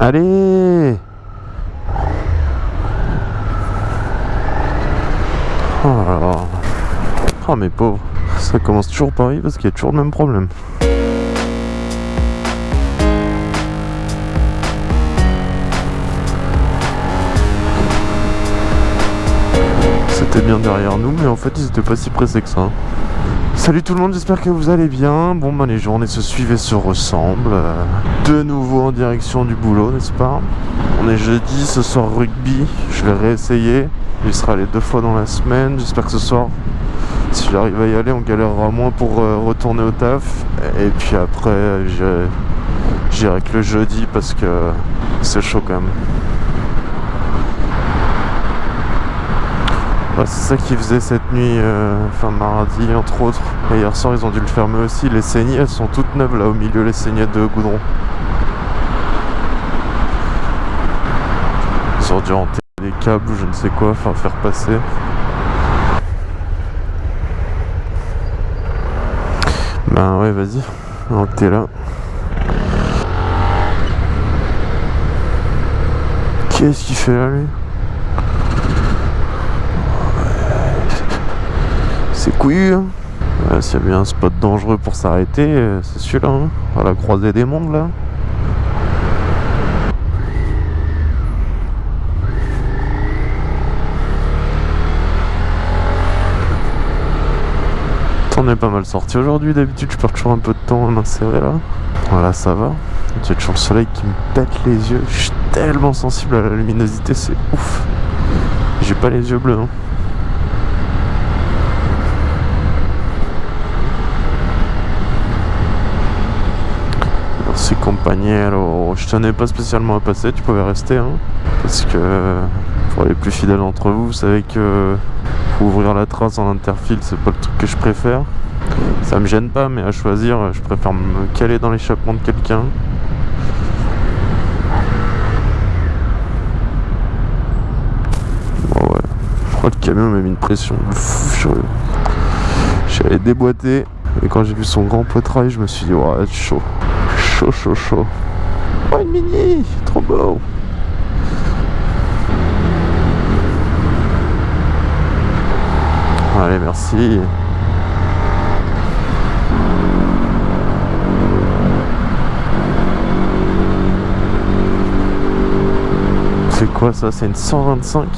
Allez Oh là là. Oh mes pauvres. Ça commence toujours pareil parce qu'il y a toujours le même problème. C'était bien derrière nous, mais en fait ils étaient pas si pressés que ça. Salut tout le monde, j'espère que vous allez bien. Bon bah les journées se suivent et se ressemblent. Euh, De nouveau en direction du boulot, n'est-ce pas? On est jeudi, ce soir rugby. Je vais réessayer. Il sera allé deux fois dans la semaine. J'espère que ce soir, si j'arrive à y aller, on galérera moins pour euh, retourner au taf. Et puis après, j'irai que le jeudi parce que c'est chaud quand même. C'est ça qu'ils faisaient cette nuit, euh, enfin mardi entre autres. Et hier soir ils ont dû le fermer aussi. Les saignées elles sont toutes neuves là au milieu, les saignées de goudron. Ils ont dû enterrer des câbles ou je ne sais quoi, enfin faire passer. Ben ouais vas-y, t'es là. Qu'est-ce qu'il fait là lui? C'est couillu hein. S'il y a bien un spot dangereux pour s'arrêter, euh, c'est celui-là, hein. à la croisée des mondes là. T'en es pas mal sorti aujourd'hui, d'habitude je perds toujours un peu de temps à m'insérer là. Voilà, ça va. J'ai toujours le soleil qui me pète les yeux. Je suis tellement sensible à la luminosité, c'est ouf. J'ai pas les yeux bleus. hein. Merci compagnero. Je tenais pas spécialement à passer, tu pouvais rester. Hein, parce que pour les plus fidèles d'entre vous, vous savez que faut ouvrir la trace en interfile, c'est pas le truc que je préfère. Ça me gêne pas, mais à choisir, je préfère me caler dans l'échappement de quelqu'un. Bon, ouais. Oh, le camion m'a mis une pression. J'allais déboîter et quand j'ai vu son grand poitrail, je me suis dit, ouais, chaud. Chaud, chaud, chaud. Oh, une mini Trop beau Allez, merci. C'est quoi ça? C'est une 125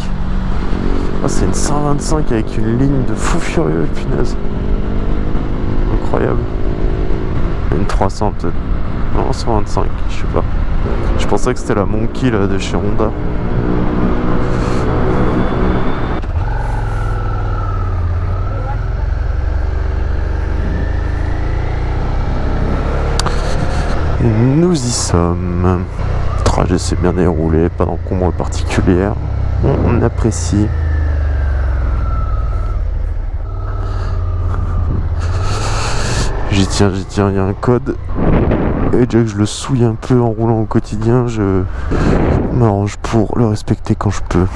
Ah, c'est une 125 avec une ligne de fou furieux, punaise. Incroyable. Une 300 peut-être. Non, 125, je sais pas. Je pensais que c'était la Monkey là de chez Honda. Nous y sommes. Trajet s'est bien déroulé, pas d'encombre particulière. On apprécie. J'y tiens, j'y tiens, il y a un code. Et déjà que je le souille un peu en roulant au quotidien, je m'arrange pour le respecter quand je peux.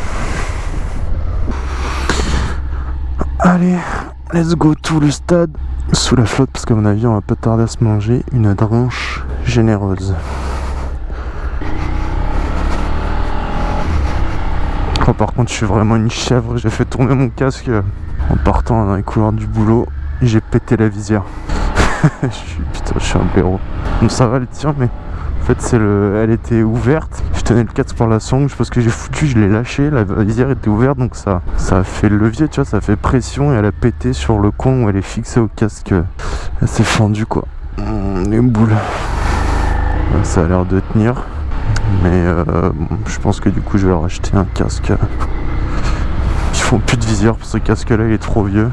Allez, let's go tout le stade sous la flotte parce qu'à mon avis on va pas tarder à se manger une dranche généreuse. Oh, par contre je suis vraiment une chèvre, j'ai fait tourner mon casque en partant dans les couloirs du boulot j'ai pété la visière. je suis, putain, je suis un blaireau. Bon, ça va le tir, mais en fait, c'est le, elle était ouverte. Je tenais le casque par la sangle, parce que j'ai foutu, je l'ai lâché. La visière était ouverte, donc ça, ça a fait le levier, tu vois, ça fait pression et elle a pété sur le coin où elle est fixée au casque. Elle s'est fendue, quoi. Hum, Les boules. Ouais, Ça a l'air de tenir. Mais euh, bon, je pense que du coup, je vais racheter un casque. Ils font plus de visière, parce que ce casque-là, il est trop vieux.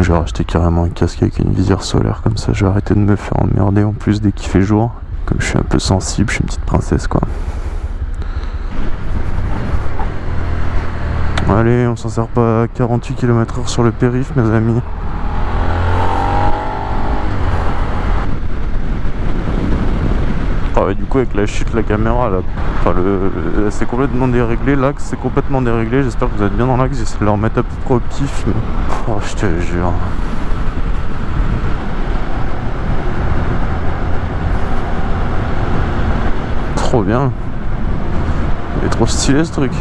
Je vais racheter carrément un casque avec une visière solaire comme ça je vais arrêter de me faire emmerder en plus dès qu'il fait jour. Comme je suis un peu sensible, je suis une petite princesse quoi. Allez, on s'en sert pas à 48 km/h sur le périph mes amis. Du coup avec la chute la caméra là, enfin le, c'est complètement déréglé, l'axe c'est complètement déréglé, j'espère que vous êtes bien dans l'axe, j'essaie de le remettre à peu près au mais... oh je te jure. Trop bien. Il est trop stylé ce truc.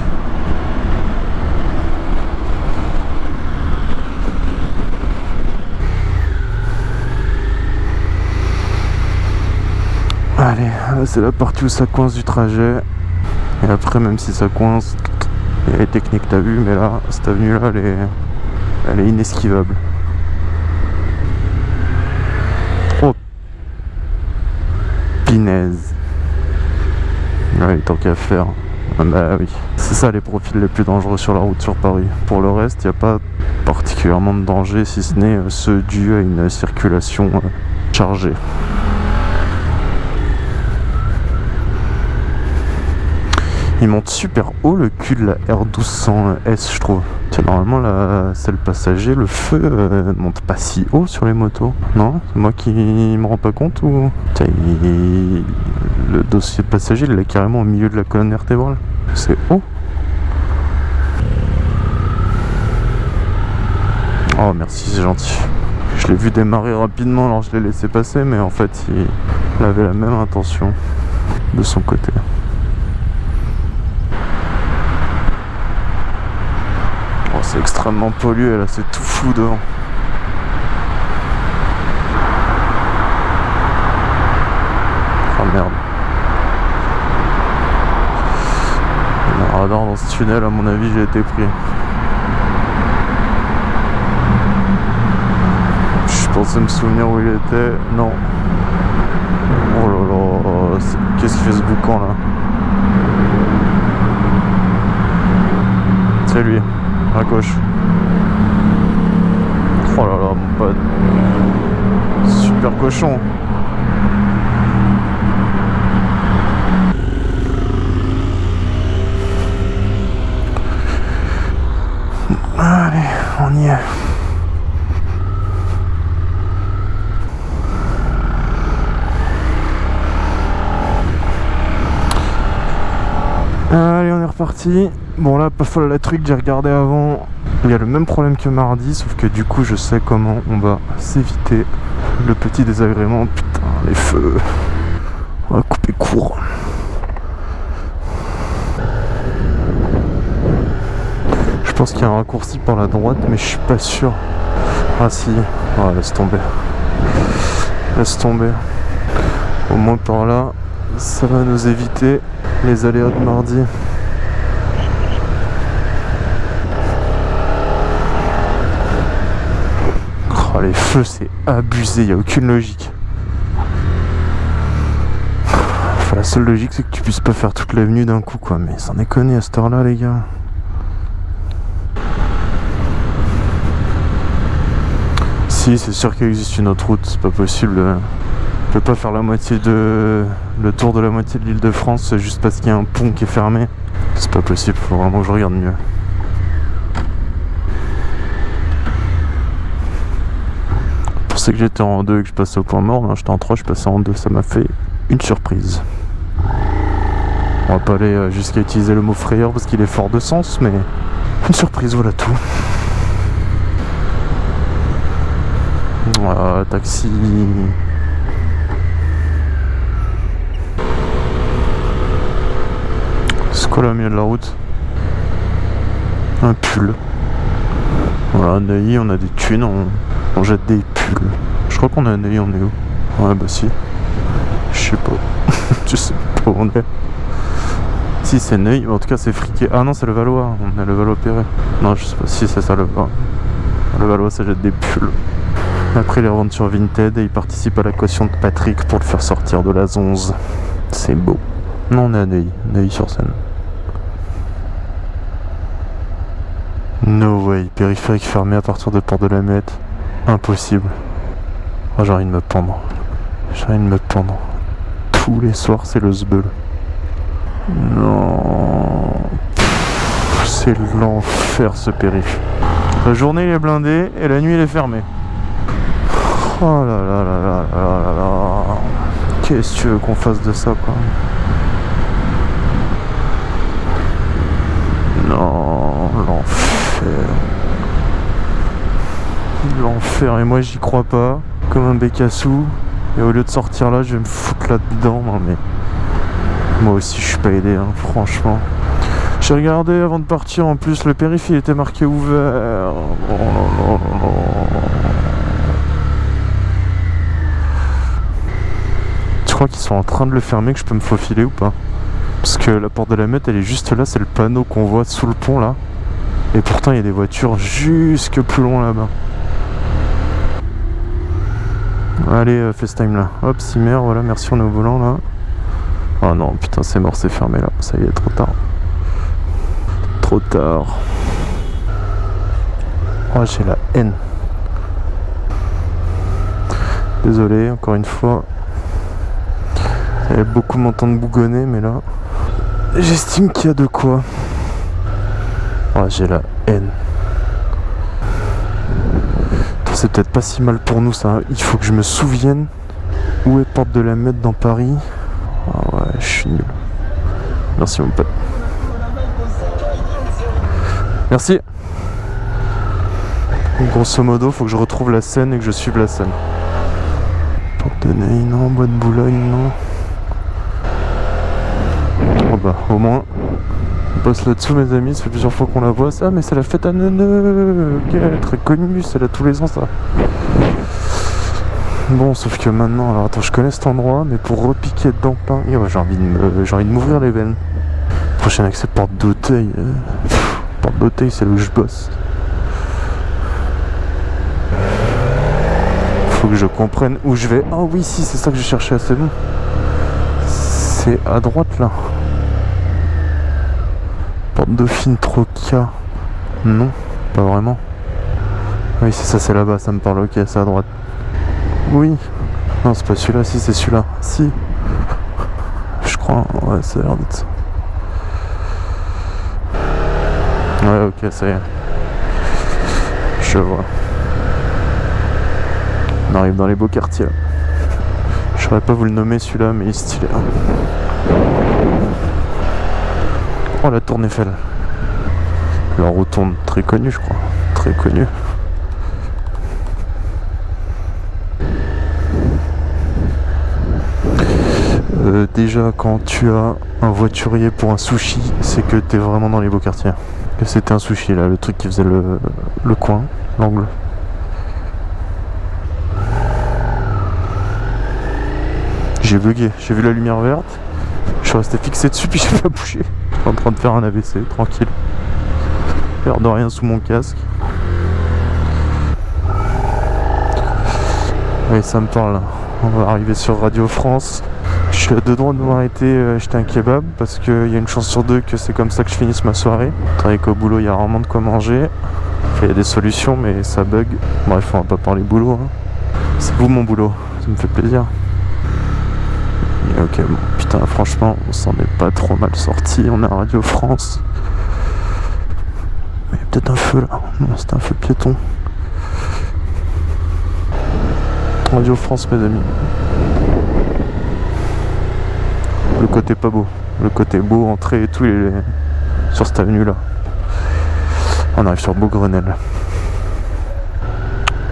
Allez, c'est la partie où ça coince du trajet. Et après, même si ça coince, il y a les techniques t'as vu, mais là, cette avenue là, elle est, elle est inesquivable. Oh Pinaise. Ouais, tant qu'à faire. Ah bah oui. C'est ça les profils les plus dangereux sur la route sur Paris. Pour le reste, il n'y a pas particulièrement de danger si ce n'est euh, ceux dus à une circulation euh, chargée. Il monte super haut le cul de la R1200S je trouve. normalement la celle passager, le feu euh, monte pas si haut sur les motos. Non? C'est moi qui me rends pas compte ou... Le dossier passager il est carrément au milieu de la colonne vertébrale. C'est haut. Oh merci c'est gentil. Je l'ai vu démarrer rapidement alors je l'ai laissé passer mais en fait il avait la même intention de son côté. Extrêmement pollué là, c'est tout flou devant. Oh merde. Un radar dans ce tunnel, à mon avis, j'ai été pris. Je pensais me souvenir où il était. Non. Oh là là, qu'est-ce qu'il fait ce boucan là? C'est lui à gauche. Oh là là, mon pote. Super cochon. Allez, on y est. Allez, on est reparti. Bon là, pas folle la truc, j'ai regardé avant. Il y a le même problème que mardi, sauf que du coup, je sais comment on va s'éviter le petit désagrément. Putain, les feux. On va couper court. Je pense qu'il y a un raccourci par la droite, mais je suis pas sûr. Ah si. Ah, laisse tomber. Laisse tomber. Au moins par là, ça va nous éviter les aléas de mardi. Les feux, c'est abusé, il n'y a aucune logique. La seule logique, c'est que tu puisses pas faire toute l'avenue d'un coup, quoi. Mais est connu à cette heure-là, les gars. Si, c'est sûr qu'il existe une autre route, c'est pas possible. Je peux pas faire la moitié de le tour de la moitié de l'île de France juste parce qu'il y a un pont qui est fermé. C'est pas possible, faut vraiment que je regarde mieux. Que j'étais en 2 et que je passais au point mort, j'étais en 3, je passais en 2, ça m'a fait une surprise. On va pas aller euh, jusqu'à utiliser le mot frayeur parce qu'il est fort de sens, mais une surprise, voilà tout. Voilà, taxi. au milieu de la route Un pull. Voilà, Neuilly, on a des thunes, on, jette des Je crois qu'on est à Neuilly, on est où? Ouais, bah si. Je sais pas. Je sais pas où on est. Si, c'est Neuilly, en tout cas, c'est friqué. Ah non, c'est le Valois, on est le Valois-Perret. Non, je sais pas si c'est ça le Valois. Le Valois, ça jette des pulls. Après, les revendent sur Vinted et ils participent à la de Patrick pour le faire sortir de la zonze. C'est beau. Non, on est à Neuilly, Neuilly sur scène. No way, périphérique fermé à partir de Port de la Muette. Impossible. Oh, j'ai envie de me pendre. J'ai envie de me pendre. Tous les soirs, c'est le zbeul. Non. C'est l'enfer ce périph. La journée il est blindé et la nuit il est fermé. Oh là là là là là là là. Qu'est-ce que tu veux qu'on fasse de ça quoi Non, l'enfer. Et moi j'y crois pas, comme un bécassou. Et au lieu de sortir là, je vais me foutre là-dedans, non mais... Moi aussi, je suis pas aidé, hein, franchement. J'ai regardé avant de partir, en plus, le périph' était marqué ouvert. Oh là là là. Tu crois qu'ils sont en train de le fermer, que je peux me faufiler ou pas? Parce que la porte de la meute, elle est juste là, c'est le panneau qu'on voit sous le pont là. Et pourtant, il y a des voitures jusque plus loin là-bas. Allez, euh, FaceTime là. Hop, Simmer, voilà, merci, on est au volant là. Oh non, putain, c'est mort, c'est fermé là. Ça y est, trop tard. Trop tard. Oh, j'ai la haine. Désolé, encore une fois. Allez beaucoup m'entendre bougonner, mais là, j'estime qu'il y a de quoi. Oh, j'ai la haine. C'est peut-être pas si mal pour nous ça. Il faut que je me souvienne où est Porte de la Meute dans Paris. Ah ouais, je suis nul. Merci mon pote. Merci. Grosso modo, faut que je retrouve la scène et que je suive la scène. Porte de Neuilly, non. Bois de Boulogne, non. Oh bah, au moins, passe là-dessous, mes amis. Ça fait plusieurs fois qu'on la voit. Ça, mais c'est la fête à Neuneu. Ok, très connue. C'est là tous les ans, ça. Bon, sauf que maintenant, alors attends, je connais cet endroit, mais pour repiquer dedans plein, et ouais, j'ai envie de m'ouvrir les veines. Prochain accès, porte d'Auteuil. euh, Porte d'Auteuil, c'est là où je bosse. Faut que je comprenne où je vais. Ah oui, si, c'est ça que je cherchais, c'est bon. C'est à droite là. Porte Dauphine Troca. Non, pas vraiment. Oui, c'est ça, c'est là-bas, ça me parle. Ok, c'est à droite. Oui. Non, c'est pas celui-là, si, c'est celui-là. Si. Je crois, ouais, ça a l'air d'être ça. Ouais, ok, ça y est. Je vois. On arrive dans les beaux quartiers. Je saurais pas vous le nommer celui-là, mais il est stylé. La tour Eiffel. La rotonde, très connue, je crois. Très connue. Euh, déjà, quand tu as un voiturier pour un sushi, c'est que t'es vraiment dans les beaux quartiers. C'était un sushi là, le truc qui faisait le, le coin, l'angle. J'ai bugué, j'ai vu la lumière verte, je suis resté fixé dessus puis j'ai pas bougé. En train de faire un AVC, tranquille. L'air de rien sous mon casque. Oui, ça me parle. On va arriver sur Radio France. Je suis à deux droits de m'arrêter euh, acheter un kebab parce qu'il y a une chance sur deux que c'est comme ça que je finisse ma soirée. Travailler qu'au boulot, il y a rarement de quoi manger. Il y a des solutions, mais ça bug. Bref, on va pas parler boulot. hein. C'est vous mon boulot, ça me fait plaisir. Ok, bon, putain, franchement, on s'en est pas trop mal sorti. On est à Radio France. Il y a peut-être un feu là. Non, c'est un feu piéton. Radio France, mes amis. Le côté pas beau. Le côté beau, entrée et tout, il est sur cette avenue là. On arrive sur Beaugrenelle.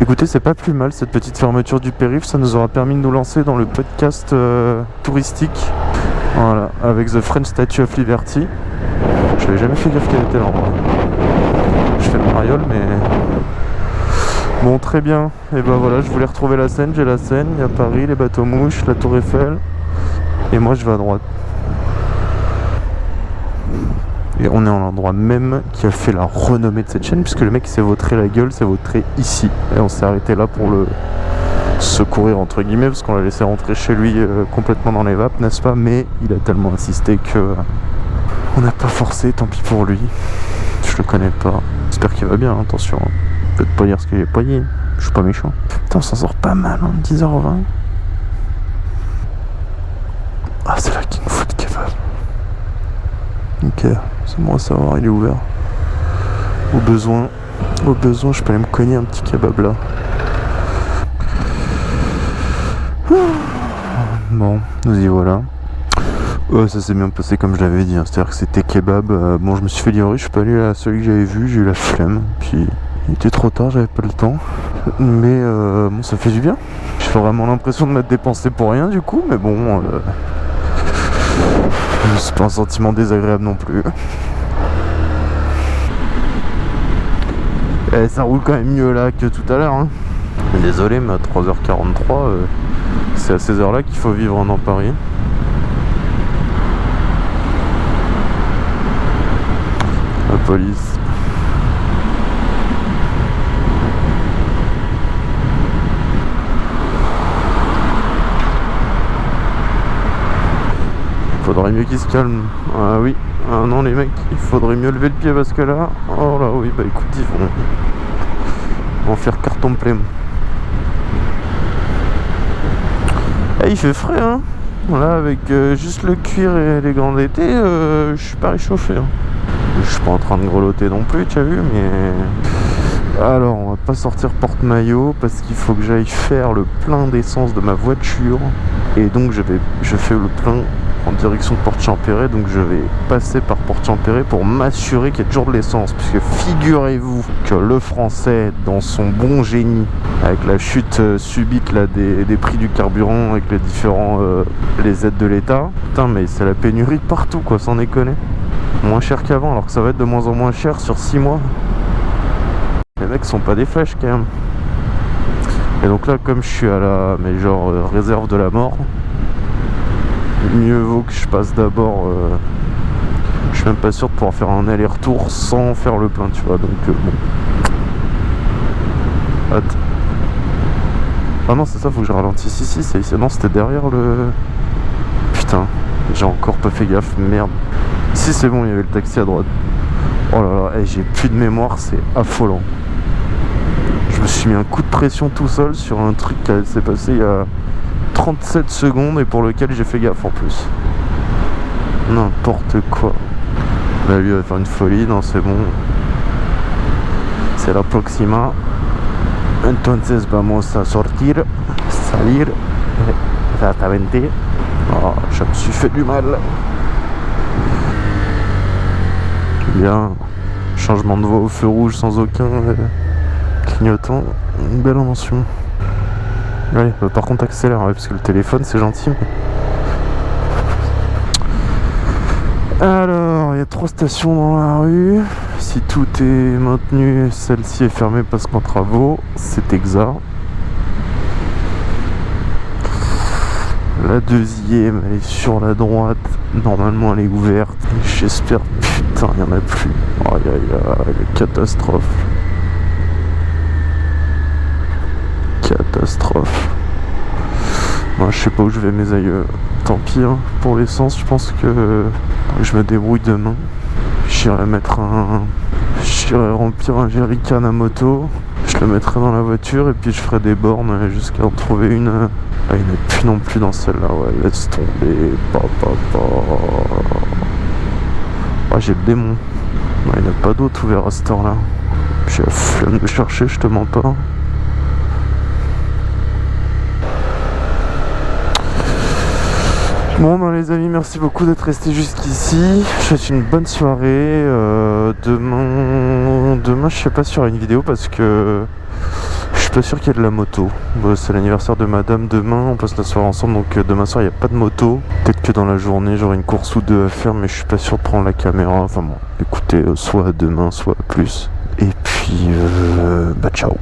Écoutez, c'est pas plus mal cette petite fermeture du périph', ça nous aura permis de nous lancer dans le podcast euh, touristique. Voilà, avec The French Statue of Liberty. Je n'avais jamais fait gaffe qu'elle était là en vrai. Je fais le mariole, mais. Bon, très bien. Et ben voilà, je voulais retrouver la Seine, j'ai la Seine, il y a Paris, les bateaux mouches, la Tour Eiffel. Et moi, je vais à droite. Et on est en l'endroit même qui a fait la renommée de cette chaîne, puisque le mec s'est vautré la gueule, s'est vautré ici. Et on s'est arrêté là pour le secourir, entre guillemets, parce qu'on l'a laissé rentrer chez lui euh, complètement dans les vapes, n'est-ce pas? Mais il a tellement insisté que euh, on n'a pas forcé, tant pis pour lui. Je le connais pas. J'espère qu'il va bien, hein, attention. Peut-être pas dire ce qu'il est pas dit. Je suis pas méchant. Putain, on s'en sort pas mal, hein, 10h20. Ah, c'est là qu'il nous faut de. Ok, c'est bon à savoir, il est ouvert. Au besoin, au besoin, je peux aller me cogner un petit kebab là. Bon, nous y voilà. Ça s'est bien passé comme je l'avais dit, hein. c'est-à-dire que c'était kebab. euh, bon, je me suis fait livrer, je suis pas allé à celui que j'avais vu, j'ai eu la flemme. Puis il était trop tard, j'avais pas le temps. Mais euh, bon, ça fait du bien. J'ai vraiment l'impression de m'être dépensé pour rien du coup, mais bon. euh, C'est pas un sentiment désagréable non plus. Eh, ça roule quand même mieux là que tout à l'heure. Hein. Désolé, mais à 3h43, euh, c'est à ces heures-là qu'il faut vivre dans Paris. La police. Faudrait mieux qu'ils se calment. Ah oui. Ah non les mecs, il faudrait mieux lever le pied parce que là... Oh là oui, bah écoute, ils vont... Ils faire carton plein. Eh, il fait frais hein Voilà, avec euh, juste le cuir et les gants d'été, euh, je suis pas réchauffé. Hein. Je suis pas en train de grelotter non plus, tu as vu, mais... Alors, on va pas sortir porte-maillot parce qu'il faut que j'aille faire le plein d'essence de ma voiture. Et donc, je, vais, je fais le plein en direction de Porte Champéret donc je vais passer par Porte Champéret pour m'assurer qu'il y a toujours de l'essence. Puisque figurez-vous que le français dans son bon génie avec la chute euh, subite là des, prix du carburant avec les différents euh, les aides de l'état putain mais c'est la pénurie partout quoi sans déconner. Moins cher qu'avant alors que ça va être de moins en moins cher sur 6 mois. Les mecs sont pas des flèches quand même. Et donc là comme je suis à la mais genre euh, réserve de la mort mieux vaut que je passe d'abord euh, je suis même pas sûr de pouvoir faire un aller-retour sans faire le plein tu vois donc euh, bon. Attends. ah non c'est ça faut que je ralentisse. Ici c'est ici non c'était derrière le putain j'ai encore pas fait gaffe merde. Ici c'est bon il y avait le taxi à droite. Oh là là eh, j'ai plus de mémoire c'est affolant. Je me suis mis un coup de pression tout seul sur un truc qui s'est passé il y a 37 secondes et pour lequel j'ai fait gaffe en plus. N'importe quoi. Bah lui va faire une folie, non c'est bon. C'est la Proxima. Entonces vamos a sortir, salir, exactamente. Oh, je me suis fait du mal. Bien, changement de voie au feu rouge sans aucun clignotant. Une belle invention. Ouais, bah, par contre accélère, parce que le téléphone c'est gentil. Alors, il y a trois stations dans la rue. Si tout est maintenu, celle-ci est fermée parce qu'en travaux, c'est exact. La deuxième, elle est sur la droite. Normalement, elle est ouverte. J'espère. Putain, il n'y en a plus. Aïe aïe aïe, catastrophe. Catastrophe. Moi, je sais pas où je vais mes aïeux. Tant pis, hein. pour l'essence, je pense que je me débrouille demain. J'irai mettre un... J'irai remplir un jerrycan à moto. Je le mettrai dans la voiture et puis je ferai des bornes jusqu'à en trouver une. Ah, il a plus non plus dans celle-là, ouais. Laisse tomber. Ah, j'ai le démon. il n'y a pas d'autre ouvert à cette heure-là. J'ai la flemme de chercher, je te mens pas. Bon ben les amis merci beaucoup d'être restés jusqu'ici. Je souhaite une bonne soirée. Euh, Demain Demain je sais pas sur une vidéo parce que Je suis pas sûr qu'il y ait de la moto. C'est l'anniversaire de madame. Demain On passe la soirée ensemble donc euh, demain soir il n'y a pas de moto. Peut-être que dans la journée j'aurai une course ou deux à faire Mais je suis pas sûr de prendre la caméra. Enfin bon écoutez euh, soit demain soit plus. Et puis bah ciao